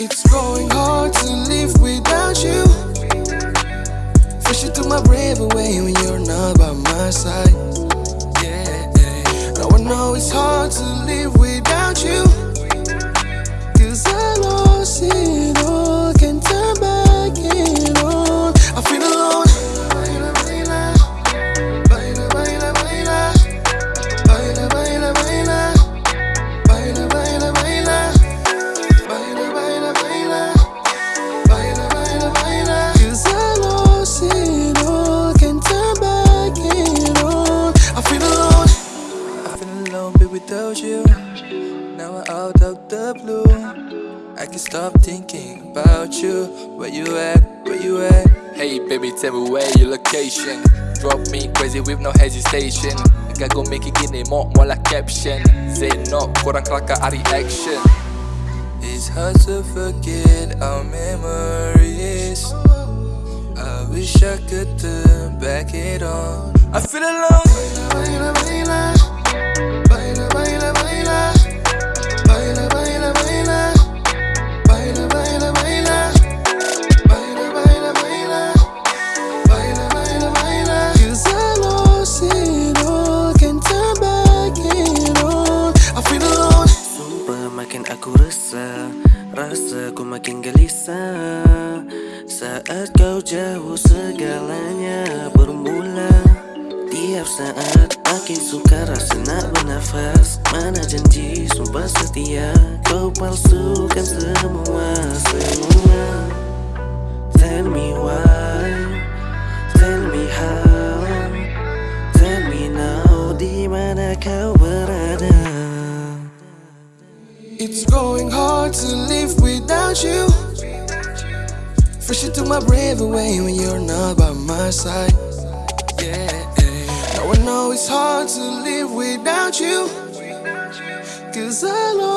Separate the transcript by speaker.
Speaker 1: It's going hard to live without you. Push it to my brave away when you're not
Speaker 2: out of the blue. I can't stop thinking about you. Where you at? Where you at?
Speaker 3: Hey baby, tell me where your location. Drop me crazy with no hesitation. Nigga go make it gini more more like caption. Say no, kurang kelakar hari reaction
Speaker 2: It's hard to forget our memories. I wish I could turn back it on. I feel alone.
Speaker 4: Rasa ku makin gelisah. Saat kau jauh segalanya bermula. Tiap saat makin suka rasa nak bernafas. Mana janji sumpah setia. Kau palsukan semua, semua
Speaker 1: It's going hard to live without you. Push it to my brave away when you're not by my side. Yeah, now I know it's hard to live without you. Cause I lost.